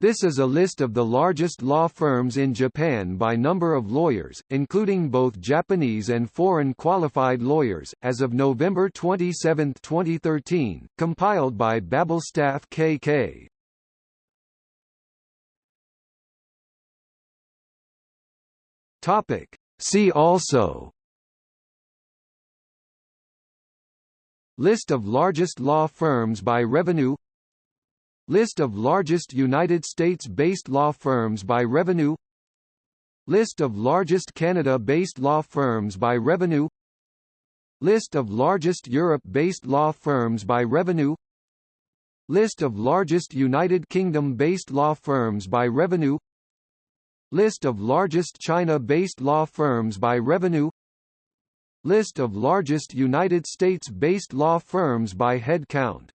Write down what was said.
This is a list of the largest law firms in Japan by number of lawyers, including both Japanese and foreign qualified lawyers, as of November 27, 2013, compiled by Babelstaff KK. Topic. See also List of largest law firms by revenue List of largest United States-based law firms by revenue. List of largest Canada-based law firms by revenue. List of largest Europe-based law firms by revenue. List of largest United Kingdom-based law firms by revenue. List of largest China-based law firms by revenue. List of largest United States-based law firms by head count